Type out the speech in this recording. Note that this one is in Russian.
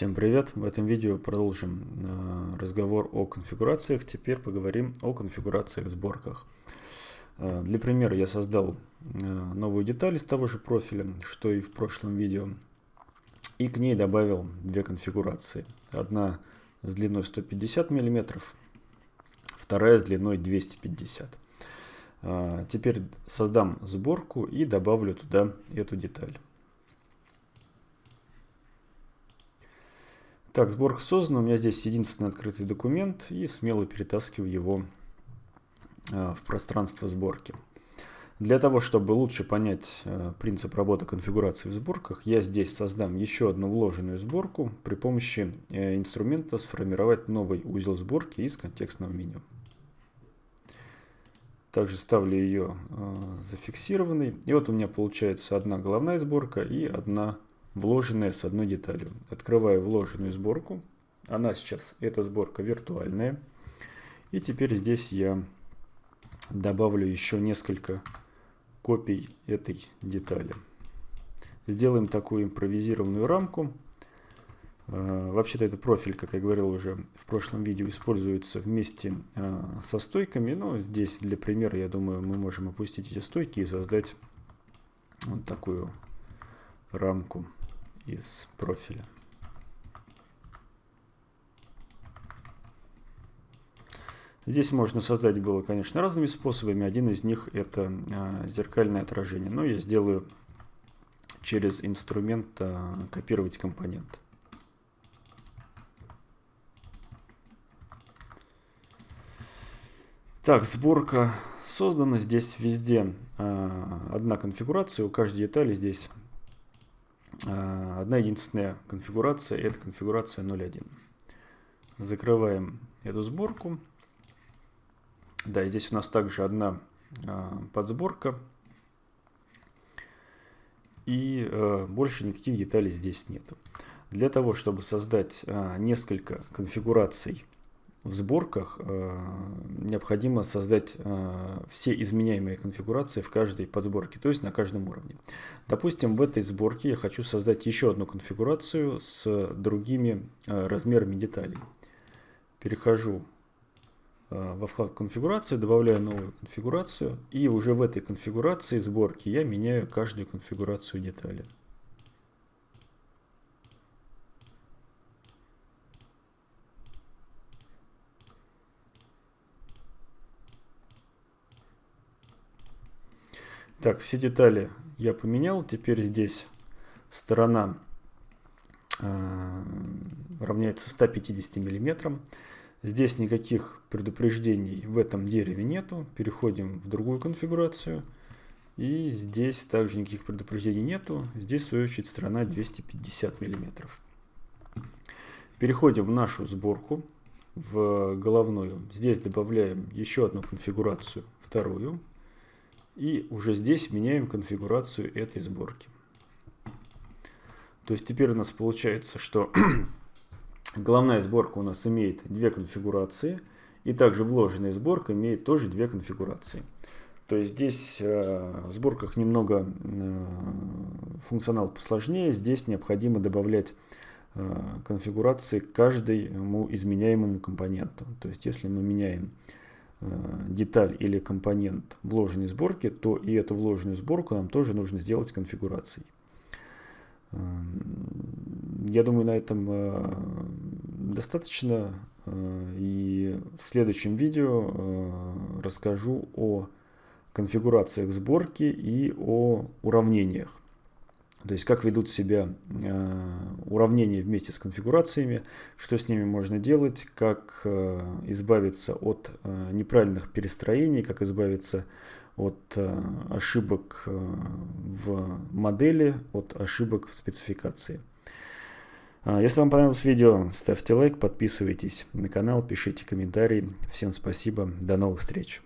Всем привет! В этом видео продолжим э, разговор о конфигурациях. Теперь поговорим о конфигурациях в сборках. Э, для примера я создал э, новую деталь из того же профиля, что и в прошлом видео. И к ней добавил две конфигурации. Одна с длиной 150 мм, вторая с длиной 250 Теперь создам сборку и добавлю туда эту деталь. Так, сборка создана. У меня здесь единственный открытый документ и смело перетаскиваю его э, в пространство сборки. Для того, чтобы лучше понять э, принцип работы конфигурации в сборках, я здесь создам еще одну вложенную сборку при помощи э, инструмента сформировать новый узел сборки из контекстного меню. Также ставлю ее зафиксированной. И вот у меня получается одна головная сборка и одна вложенная с одной деталью. Открываю вложенную сборку. Она сейчас, эта сборка виртуальная. И теперь здесь я добавлю еще несколько копий этой детали. Сделаем такую импровизированную рамку. А, вообще-то это профиль, как я говорил уже в прошлом видео, используется вместе а, со стойками. Но здесь для примера, я думаю, мы можем опустить эти стойки и создать вот такую рамку из профиля. Здесь можно создать было, конечно, разными способами. Один из них это а, зеркальное отражение. Но я сделаю через инструмент а, копировать компонент. Так, сборка создана. Здесь везде а, одна конфигурация. У каждой детали здесь одна единственная конфигурация, это конфигурация 0.1. Закрываем эту сборку. Да, здесь у нас также одна а, подсборка. И а, больше никаких деталей здесь нет. Для того, чтобы создать несколько конфигураций в сборках э, необходимо создать э, все изменяемые конфигурации в каждой подсборке, то есть на каждом уровне. Допустим, в этой сборке я хочу создать еще одну конфигурацию с другими э, размерами деталей. Перехожу во вкладку конфигурации, добавляю новую конфигурацию, и уже в этой конфигурации сборки я меняю каждую конфигурацию детали. Так, все детали я поменял. Теперь здесь сторона э, равняется 150 миллиметрам. Здесь никаких предупреждений в этом дереве нету. Переходим в другую конфигурацию. И здесь также никаких предупреждений нету. Здесь, в свою очередь, сторона 250 миллиметров. Переходим в нашу сборку, в головную. Здесь добавляем еще одну конфигурацию, вторую. И уже здесь меняем конфигурацию этой сборки. То есть теперь у нас получается, что головная сборка у нас имеет две конфигурации. И также вложенная сборка имеет тоже две конфигурации. То есть здесь э, в сборках немного э, функционал посложнее. Здесь необходимо добавлять э, конфигурации к каждому изменяемому компоненту. То есть если мы меняем деталь или компонент вложенной сборки, то и эту вложенную сборку нам тоже нужно сделать конфигурацией. Эм, я думаю, на этом э, достаточно. Э, и в следующем видео расскажу о конфигурациях сборки и о уравнениях. То есть как ведут себя э, уравнения вместе с конфигурациями, что с ними можно делать, как э, избавиться от э, неправильных перестроений, как избавиться от ошибок в модели, от ошибок в спецификации. Э, если вам понравилось видео, ставьте лайк, подписывайтесь на канал, пишите комментарии. Всем спасибо, до новых встреч!